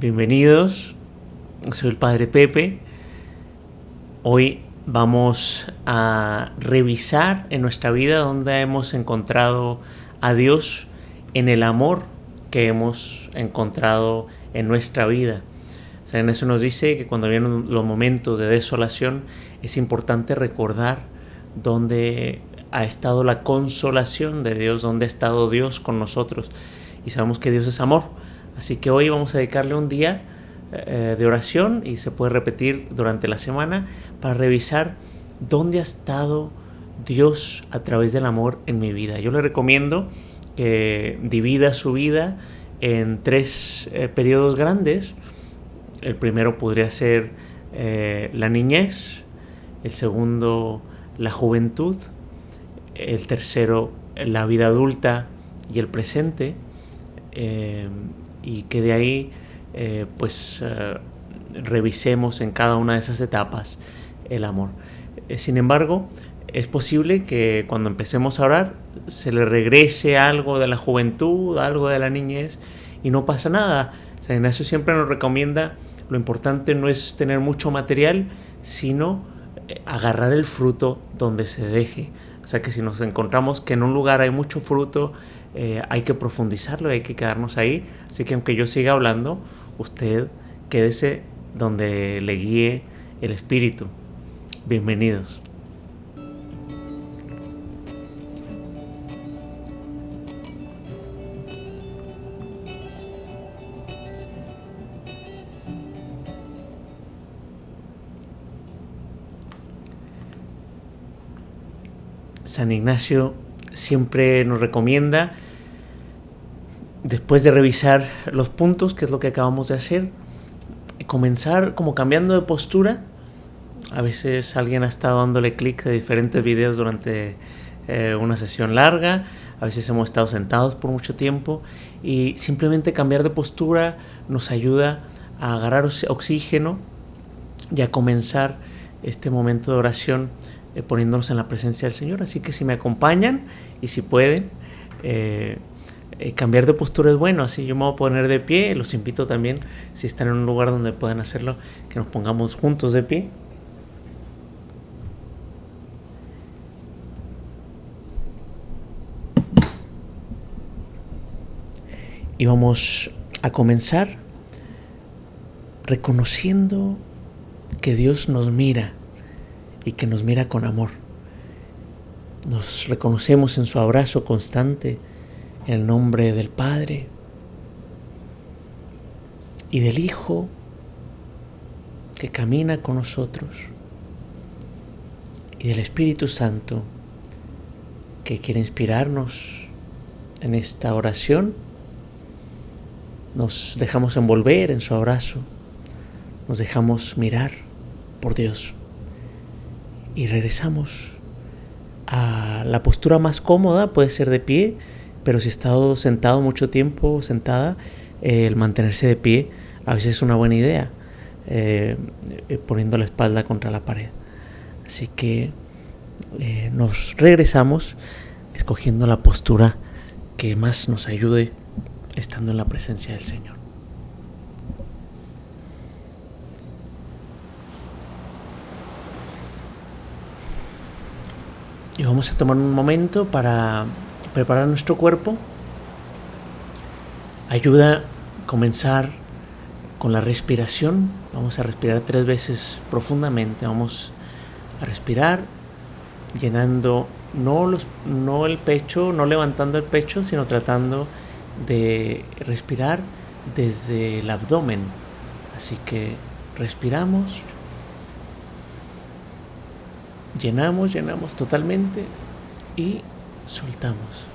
Bienvenidos, soy el Padre Pepe. Hoy vamos a revisar en nuestra vida donde hemos encontrado a Dios en el amor que hemos encontrado en nuestra vida. en eso nos dice que cuando vienen los momentos de desolación es importante recordar dónde ha estado la consolación de Dios, dónde ha estado Dios con nosotros. Y sabemos que Dios es amor. Así que hoy vamos a dedicarle un día eh, de oración y se puede repetir durante la semana para revisar dónde ha estado Dios a través del amor en mi vida. Yo le recomiendo que divida su vida en tres eh, periodos grandes. El primero podría ser eh, la niñez, el segundo la juventud, el tercero la vida adulta y el presente, eh, y que de ahí pues revisemos en cada una de esas etapas el amor. sin embargo, es posible que cuando empecemos a orar se le regrese algo de la juventud, algo de la niñez y no pasa nada. San Ignacio siempre nos recomienda lo importante no es tener mucho material, sino eh, agarrar el fruto donde se deje. O sea que si nos encontramos que en un lugar hay mucho fruto, eh, hay que profundizarlo, hay que quedarnos ahí. Así que aunque yo siga hablando, usted quédese donde le guíe el Espíritu. Bienvenidos. San Ignacio siempre nos recomienda, después de revisar los puntos, que es lo que acabamos de hacer, comenzar como cambiando de postura. A veces alguien ha estado dándole clic a diferentes videos durante eh, una sesión larga, a veces hemos estado sentados por mucho tiempo y simplemente cambiar de postura nos ayuda a agarrar oxígeno y a comenzar este momento de oración eh, poniéndonos en la presencia del Señor. Así que si me acompañan y si pueden, eh, eh, cambiar de postura es bueno. Así yo me voy a poner de pie. Los invito también, si están en un lugar donde puedan hacerlo, que nos pongamos juntos de pie. Y vamos a comenzar reconociendo que Dios nos mira y que nos mira con amor. Nos reconocemos en su abrazo constante en el nombre del Padre y del Hijo que camina con nosotros y del Espíritu Santo que quiere inspirarnos en esta oración. Nos dejamos envolver en su abrazo, nos dejamos mirar por Dios y regresamos a la postura más cómoda, puede ser de pie, pero si he estado sentado mucho tiempo, sentada, eh, el mantenerse de pie a veces es una buena idea, eh, eh, poniendo la espalda contra la pared. Así que nos regresamos escogiendo la postura que más nos ayude estando en la presencia del Señor. Y vamos a tomar un momento para preparar nuestro cuerpo. Ayuda a comenzar con la respiración. Vamos a respirar tres veces profundamente. Vamos a respirar llenando no, los, no el pecho, no levantando el pecho, sino tratando de respirar desde el abdomen. Así que respiramos Llenamos, llenamos totalmente y soltamos.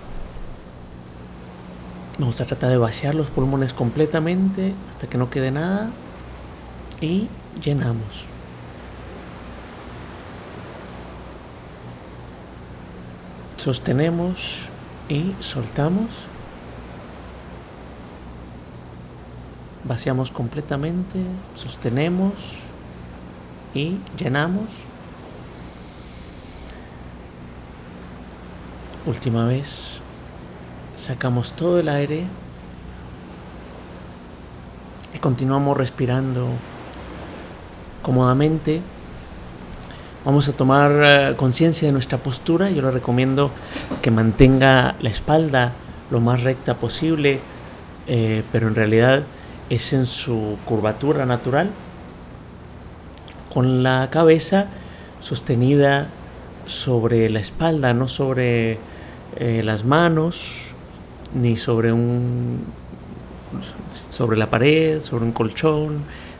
Vamos a tratar de vaciar los pulmones completamente hasta que no quede nada y llenamos. Sostenemos y soltamos. Vaciamos completamente, sostenemos y llenamos. Última vez, sacamos todo el aire Y continuamos respirando cómodamente. Vamos a tomar eh, conciencia de nuestra postura. Yo le recomiendo que mantenga la espalda lo más recta posible, eh, pero en realidad es en su curvatura natural, con la cabeza sostenida sobre la espalda, no sobre eh, las manos, ni sobre un sobre la pared, sobre un colchón.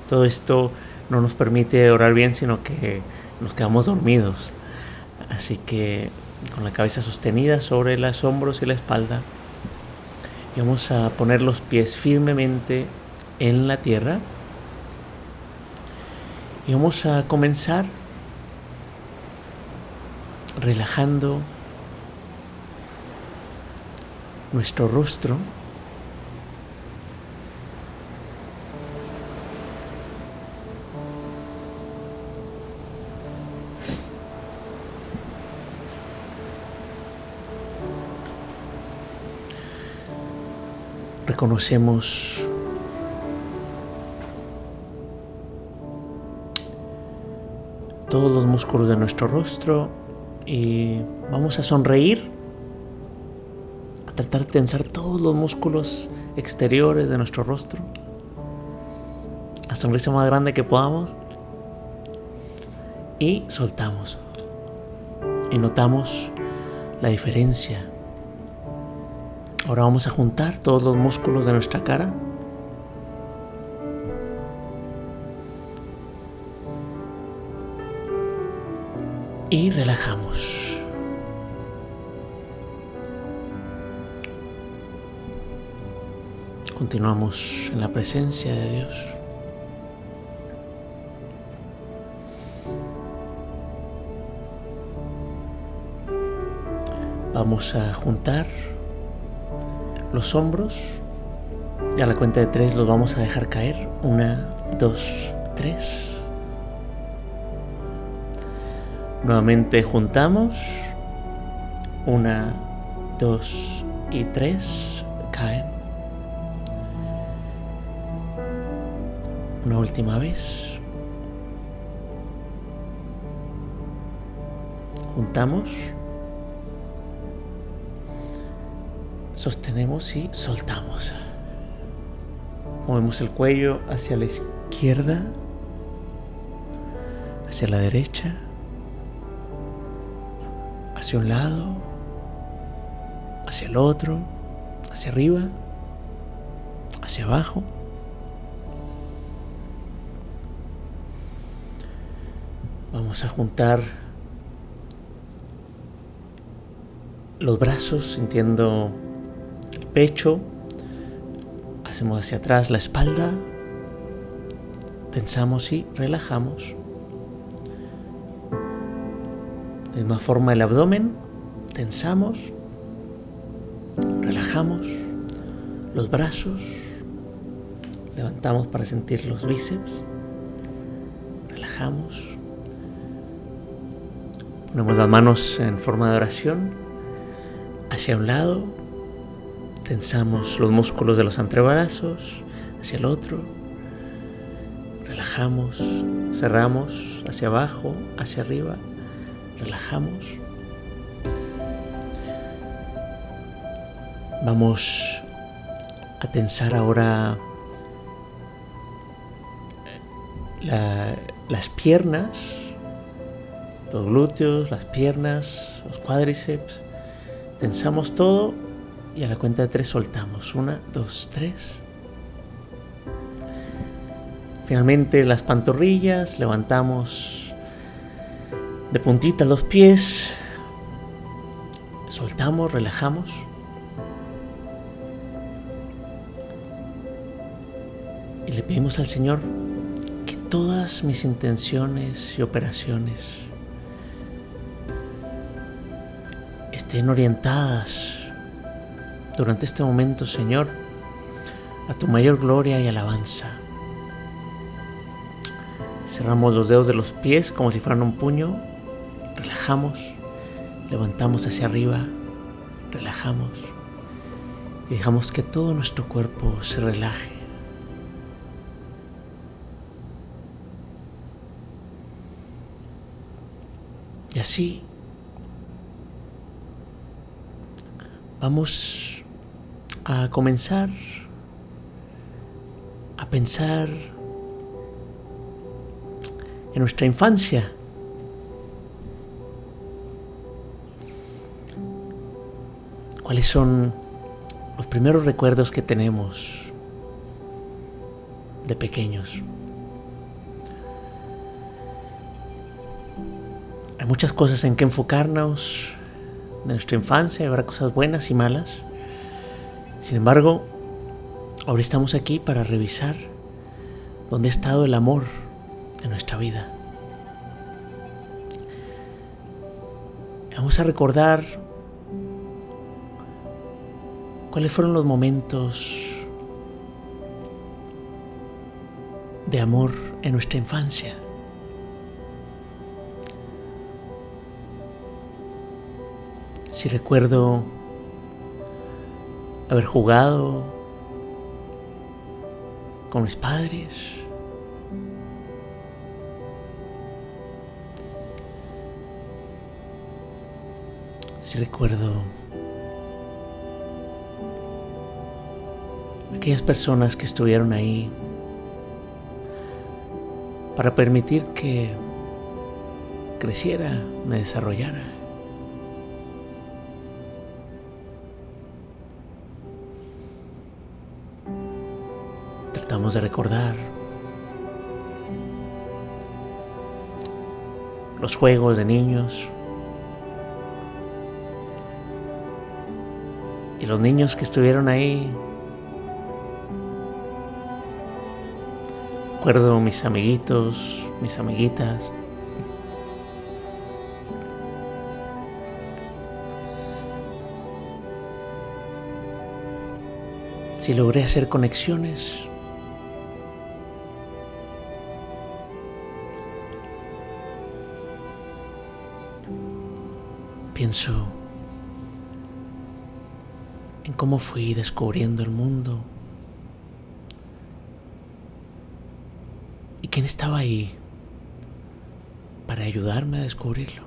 Todo esto no nos permite orar bien, sino que nos quedamos dormidos. Así que con la cabeza sostenida sobre los hombros y la espalda, y vamos a poner los pies firmemente en la tierra. Y vamos a comenzar relajando nuestro rostro. Reconocemos todos los músculos de nuestro rostro y vamos a sonreír, tensar todos los músculos exteriores de nuestro rostro. La sonrisa más grande que podamos. Y soltamos. Y notamos la diferencia. Ahora vamos a juntar todos los músculos de nuestra cara. y relajamos. Continuamos en la presencia de Dios. Vamos a juntar los hombros a la cuenta de tres los vamos a dejar caer. Una, dos, tres. Nuevamente juntamos. Una, dos y tres. Última vez. Juntamos. Sostenemos y soltamos. Movemos el cuello hacia la izquierda, hacia la derecha hacia un lado, hacia el otro, hacia arriba, hacia abajo. Vamos a juntar los brazos sintiendo el pecho. Hacemos hacia atrás la espalda. Tensamos y relajamos. De misma forma el abdomen, tensamos, relajamos los brazos, levantamos para sentir los bíceps, relajamos, ponemos las manos en forma de oración. Hacia un lado, tensamos los músculos de los antebrazos hacia el otro, relajamos, cerramos. Hacia abajo, hacia arriba relajamos. Vamos a tensar ahora las piernas, los glúteos, las piernas, los cuádriceps. Tensamos todo y a la cuenta de tres soltamos. Una, dos, tres. Finalmente las pantorrillas, levantamos de puntitas los pies, soltamos, relajamos. Y le pedimos al Señor que todas mis intenciones y operaciones estén orientadas durante este momento, Señor, a tu mayor gloria y alabanza. Cerramos los dedos de los pies como si fueran un puño, relajamos, levantamos hacia arriba, relajamos y dejamos que todo nuestro cuerpo se relaje. Y así vamos a comenzar a pensar en nuestra infancia. ¿Cuáles son los primeros recuerdos que tenemos de pequeños? Hay muchas cosas en que enfocarnos de nuestra infancia, habrá cosas buenas y malas. Sin embargo, ahora estamos aquí para revisar dónde ha estado el amor en nuestra vida. Vamos a recordar cuáles fueron los momentos de amor en nuestra infancia. Si recuerdo haber jugado con mis padres, si recuerdo aquellas personas que estuvieron ahí para permitir que creciera, me desarrollara. De recordar los juegos de niños y los niños que estuvieron ahí. Recuerdo mis amiguitos, mis amiguitas. Si logré hacer conexiones pienso en cómo fui descubriendo el mundo y quién estaba ahí para ayudarme a descubrirlo.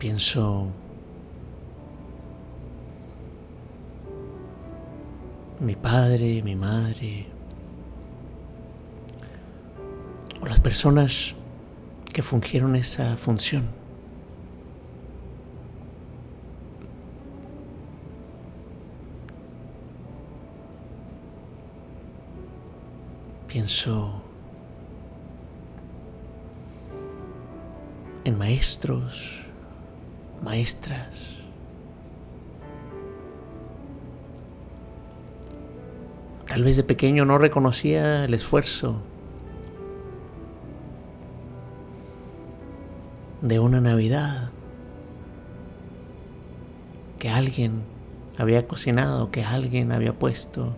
Pienso mi padre, mi madre, o las personas que fungieron esa función. Pienso en maestros, maestras, Tal vez de pequeño no reconocía el esfuerzo de una Navidad que alguien había cocinado, que alguien había puesto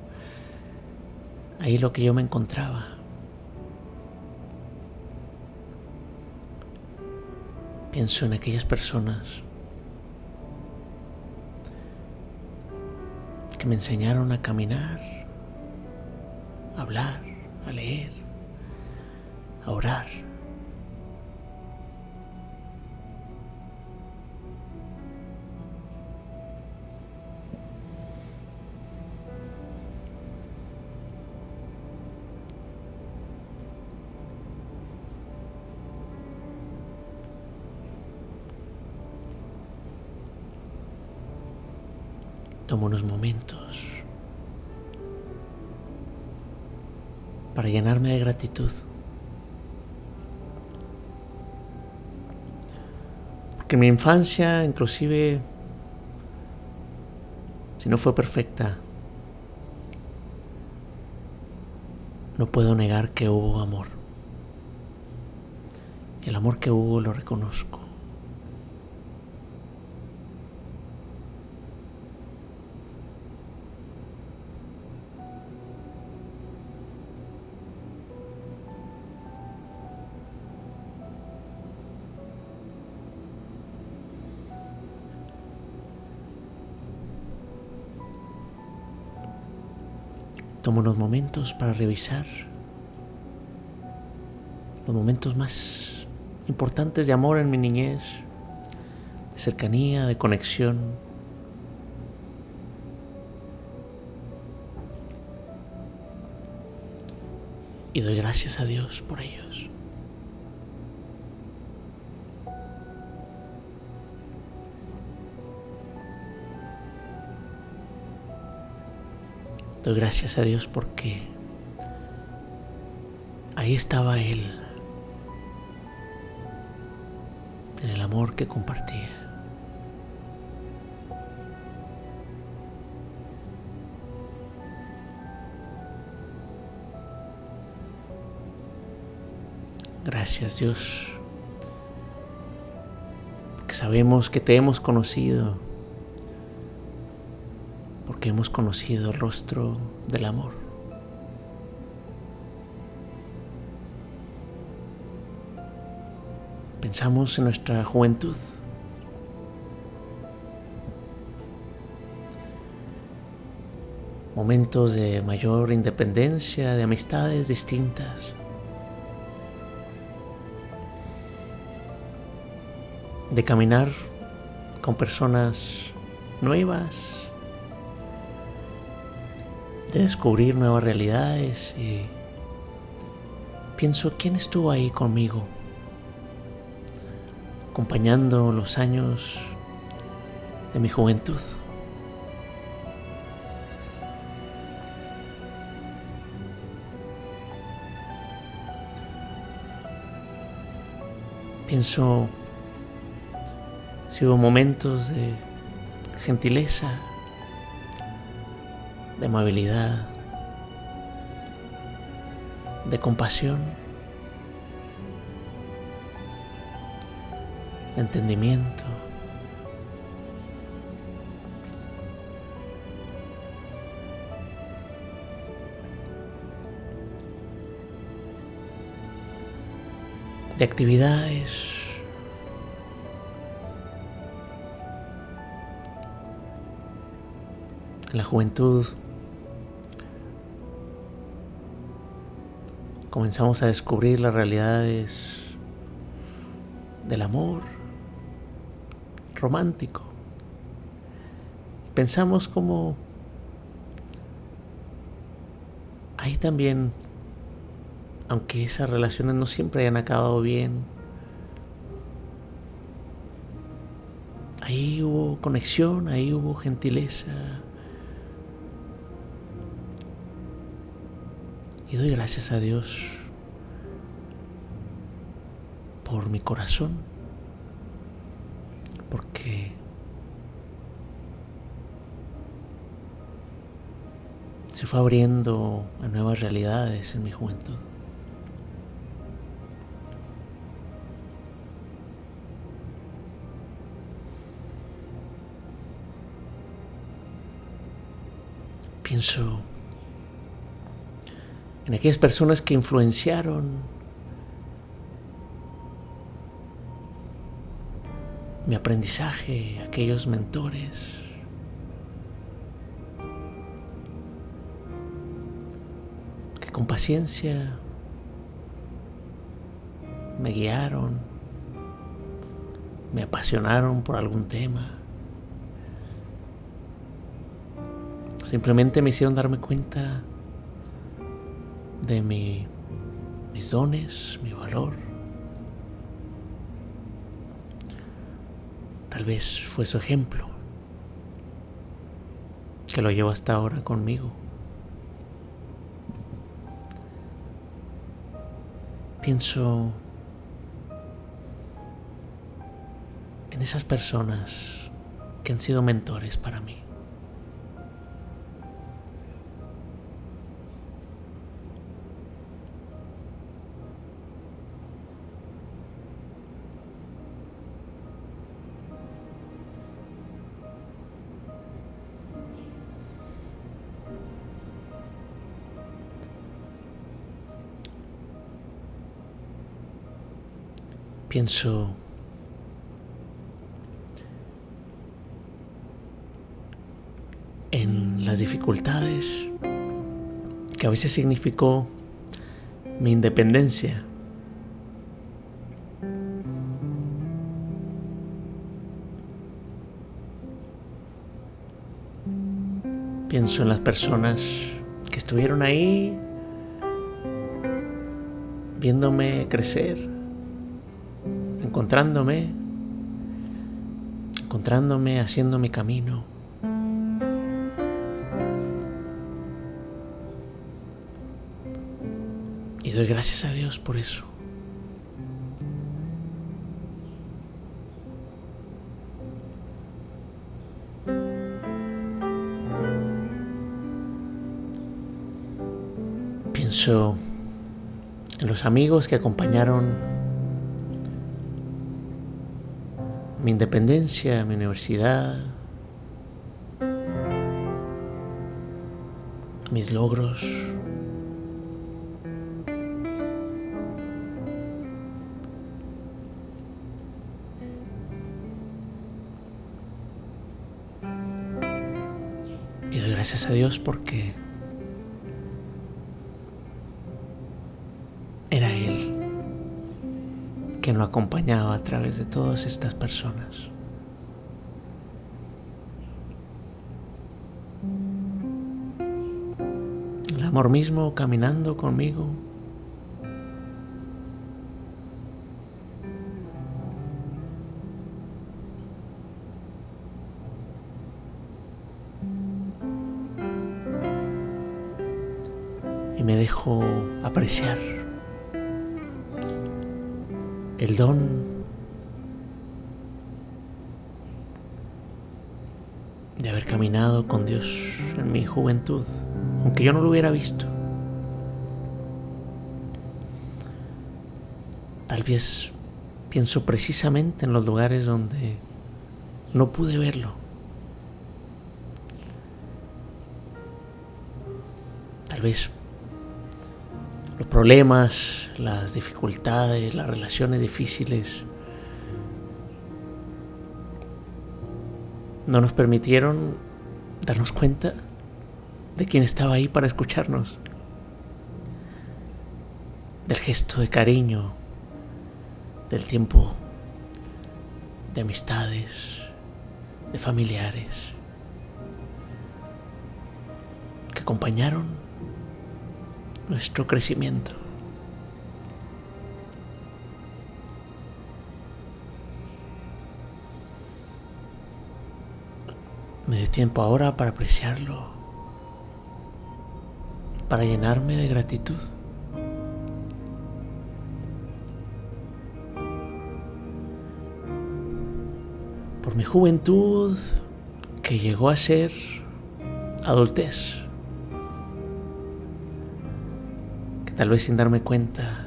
ahí lo que yo me encontraba. Pienso en aquellas personas que me enseñaron a caminar, hablar, a leer, a orar. Tomo unos momentos para llenarme de gratitud. Porque mi infancia, inclusive, si no fue perfecta, no puedo negar que hubo amor. El amor que hubo lo reconozco. Para revisar los momentos más importantes de amor en mi niñez, de cercanía, de conexión. Y doy gracias a Dios por ellos. Doy gracias a Dios porque ahí estaba Él, en el amor que compartía. Gracias Dios, porque sabemos que te hemos conocido porque hemos conocido el rostro del amor. Pensamos en nuestra juventud. Momentos de mayor independencia, de amistades distintas. De caminar con personas nuevas, de descubrir nuevas realidades y pienso quién estuvo ahí conmigo, acompañando los años de mi juventud. Pienso si hubo momentos de gentileza, de amabilidad, de compasión, de entendimiento. de actividades la juventud comenzamos a descubrir las realidades del amor romántico. Pensamos como ahí también, aunque esas relaciones no siempre hayan acabado bien, ahí hubo conexión, ahí hubo gentileza. Y doy gracias a Dios por mi corazón, porque se fue abriendo a nuevas realidades en mi juventud. Pienso en aquellas personas que influenciaron mi aprendizaje, aquellos mentores. que con paciencia me guiaron, me apasionaron por algún tema. Simplemente me hicieron darme cuenta de mi, mis dones, mi valor. Tal vez fue su ejemplo que lo llevo hasta ahora conmigo. Pienso en esas personas que han sido mentores para mí. Pienso en las dificultades que a veces significó mi independencia. Pienso en las personas que estuvieron ahí viéndome crecer, encontrándome, encontrándome, haciendo mi camino. Y doy gracias a Dios por eso. Pienso en los amigos que acompañaron mi independencia, mi universidad, mis logros. Y doy gracias a Dios porque nos acompañaba a través de todas estas personas. El amor mismo caminando conmigo. Y me dejo apreciar el don de haber caminado con Dios en mi juventud, aunque yo no lo hubiera visto. Tal vez pienso precisamente en los lugares donde no pude verlo. Tal vez los problemas, las dificultades, las relaciones difíciles no nos permitieron darnos cuenta de quién estaba ahí para escucharnos, del gesto de cariño, del tiempo de amistades, de familiares, que acompañaron nuestro crecimiento. Me dio tiempo ahora para apreciarlo, para llenarme de gratitud. Por mi juventud que llegó a ser adultez. Tal vez sin darme cuenta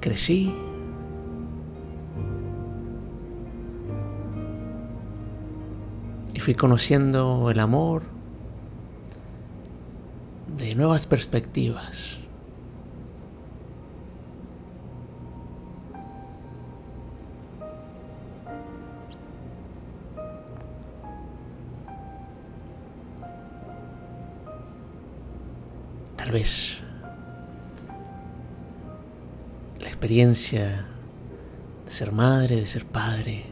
crecí y fui conociendo el amor de nuevas perspectivas. Vez la experiencia de ser madre, de ser padre,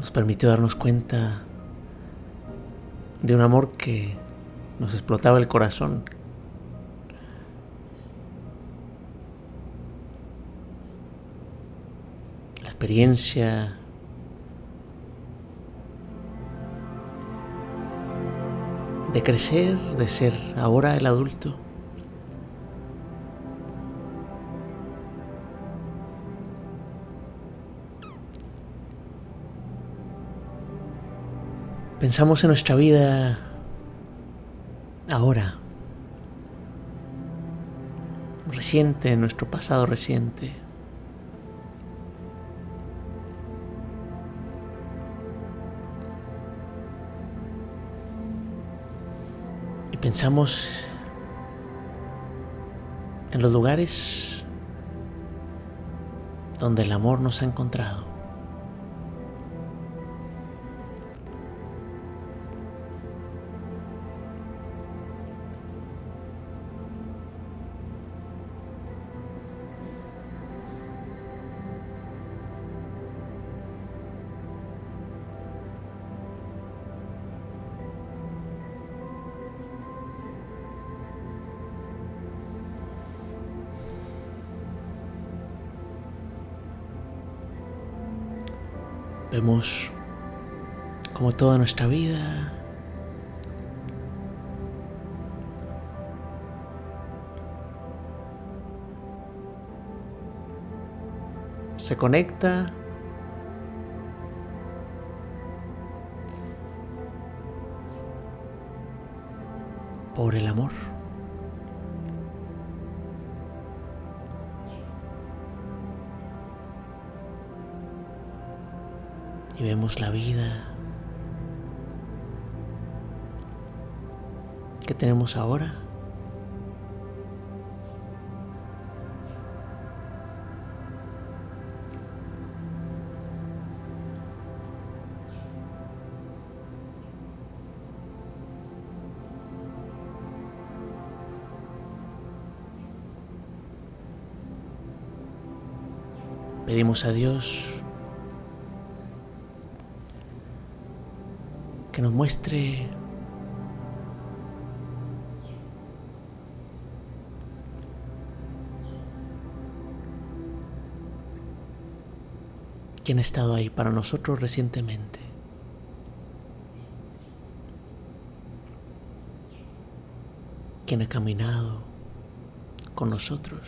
nos permitió darnos cuenta de un amor que nos explotaba el corazón. La experiencia de crecer, de ser ahora el adulto. Pensamos en nuestra vida ahora, reciente, en nuestro pasado reciente. Pensamos en los lugares donde el amor nos ha encontrado. Como toda nuestra vida. Se conecta. Por el amor. y vemos la vida que tenemos ahora. Pedimos a Dios que nos muestre quién ha estado ahí para nosotros recientemente. Quién ha caminado con nosotros.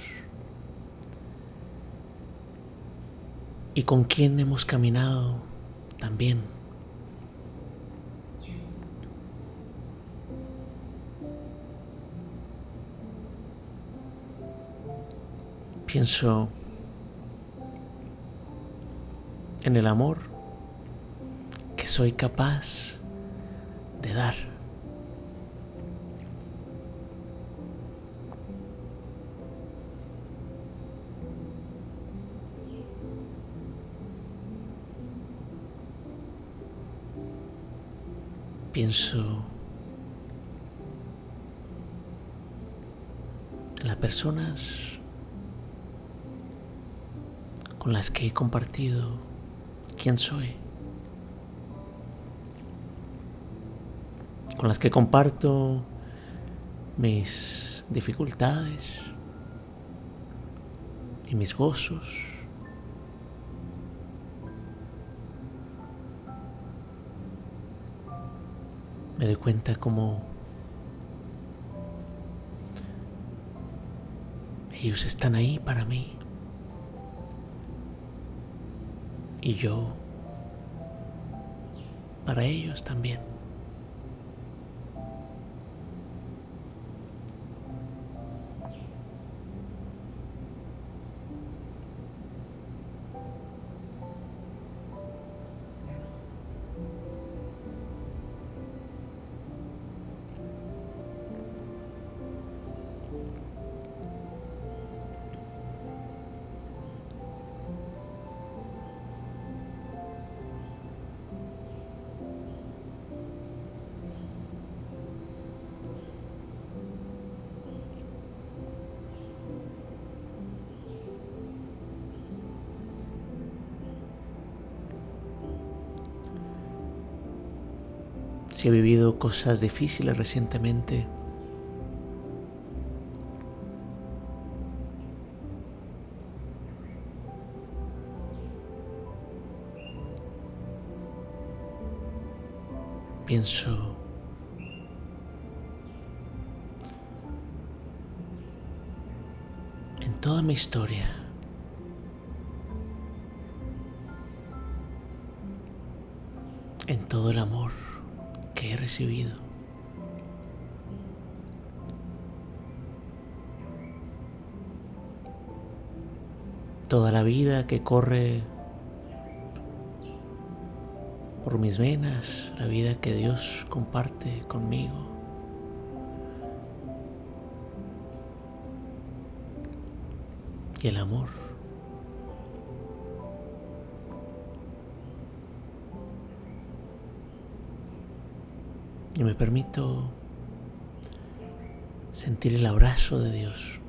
Y con quién hemos caminado también. Pienso en el amor que soy capaz de dar. Pienso en las personas con las que he compartido quién soy, con las que comparto mis dificultades y mis gozos. Me doy cuenta como ellos están ahí para mí. Y yo para ellos también. Cosas difíciles recientemente. Pienso en toda mi historia. En todo el amor he recibido. Toda la vida que corre por mis venas, la vida que Dios comparte conmigo. Y el amor y me permito sentir el abrazo de Dios.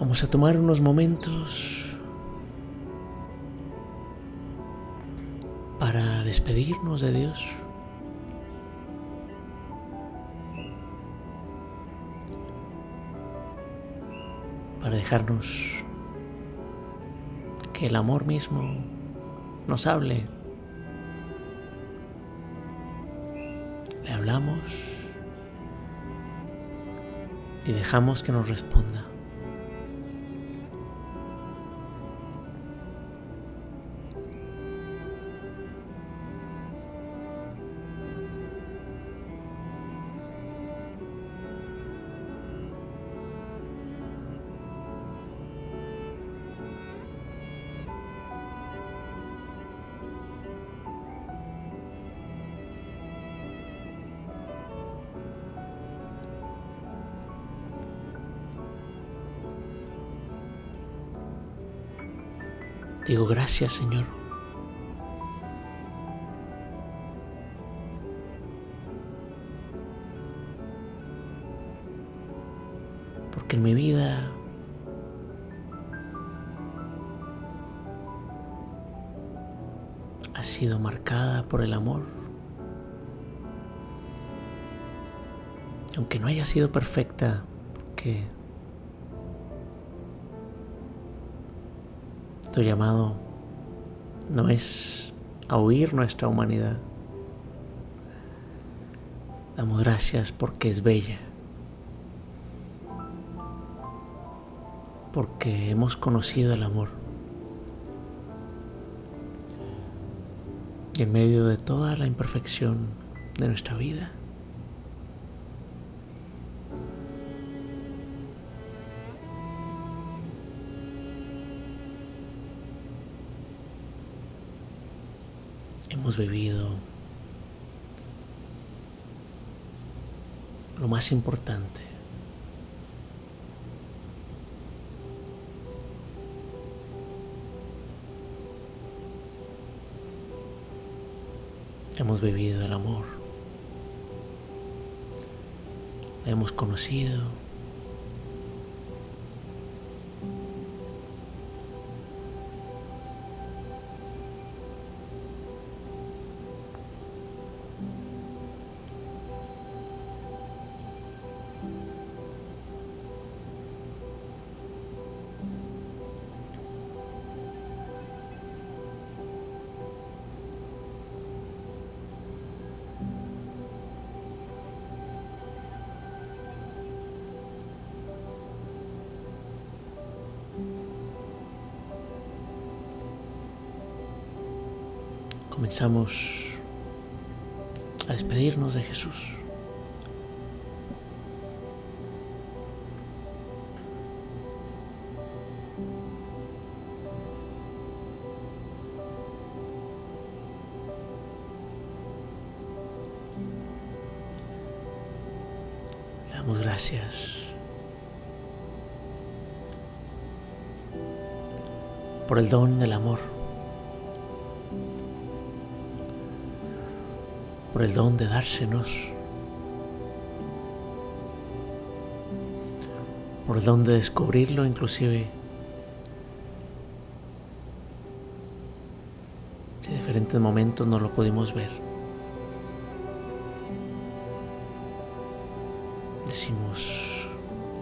Vamos a tomar unos momentos despedirnos de Dios. Para dejarnos que el amor mismo nos hable. Le hablamos y dejamos que nos responda. Digo, gracias Señor. Porque en mi vida ha sido marcada por el amor. Aunque no haya sido perfecta, porque Tu llamado no es a huir nuestra humanidad. Damos gracias porque es bella, porque hemos conocido el amor. Y en medio de toda la imperfección de nuestra vida, hemos vivido lo más importante. Hemos vivido el amor. hemos conocido. Comenzamos a despedirnos de Jesús. Damos gracias por el don del amor. Por el don de dársenos, por el don de descubrirlo inclusive. Si en diferentes momentos no lo pudimos ver. Decimos,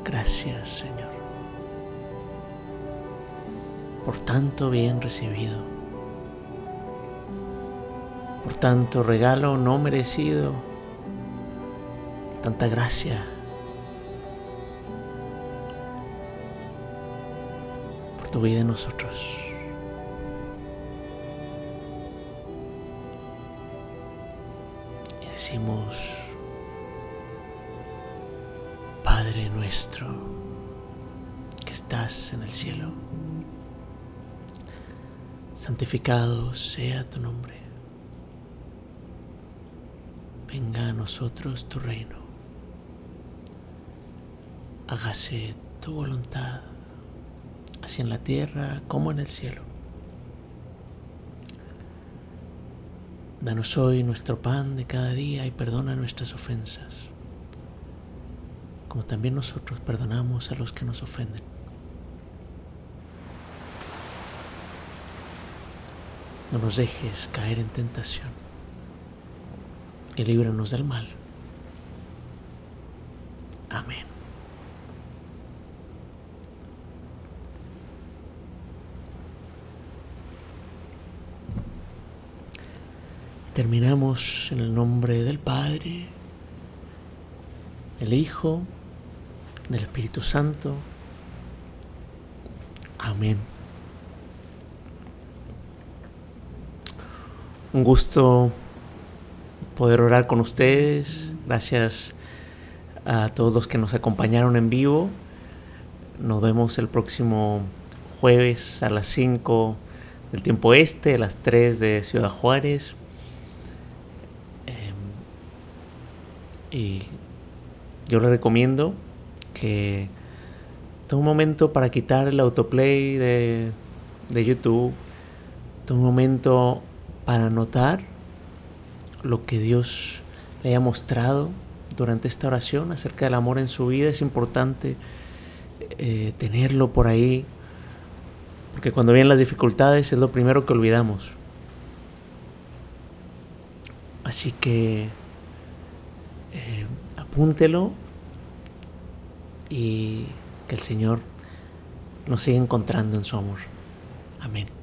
gracias Señor, por tanto bien recibido por tanto regalo no merecido, tanta gracia. Por tu vida en nosotros. Y decimos, Padre nuestro, que estás en el cielo santificado sea tu nombre. Venga a nosotros tu reino. Hágase tu voluntad, así en la tierra como en el cielo. Danos hoy nuestro pan de cada día y perdona nuestras ofensas, como también nosotros perdonamos a los que nos ofenden. No nos dejes caer en tentación y líbranos del mal. Amén. Terminamos en el nombre del Padre, del Hijo, del Espíritu Santo. Amén. Un gusto poder orar con ustedes. Gracias a todos los que nos acompañaron en vivo. Nos vemos el próximo jueves a las 5 del tiempo este, a las 3 de Ciudad Juárez. Em, y yo les recomiendo que tome un momento para quitar el autoplay de, de YouTube. Tome un momento para notar lo que Dios le haya mostrado durante esta oración acerca del amor en su vida. Es importante eh, tenerlo por ahí, porque cuando vienen las dificultades es lo primero que olvidamos. Así que eh, apúntelo y que el Señor nos siga encontrando en su amor. Amén.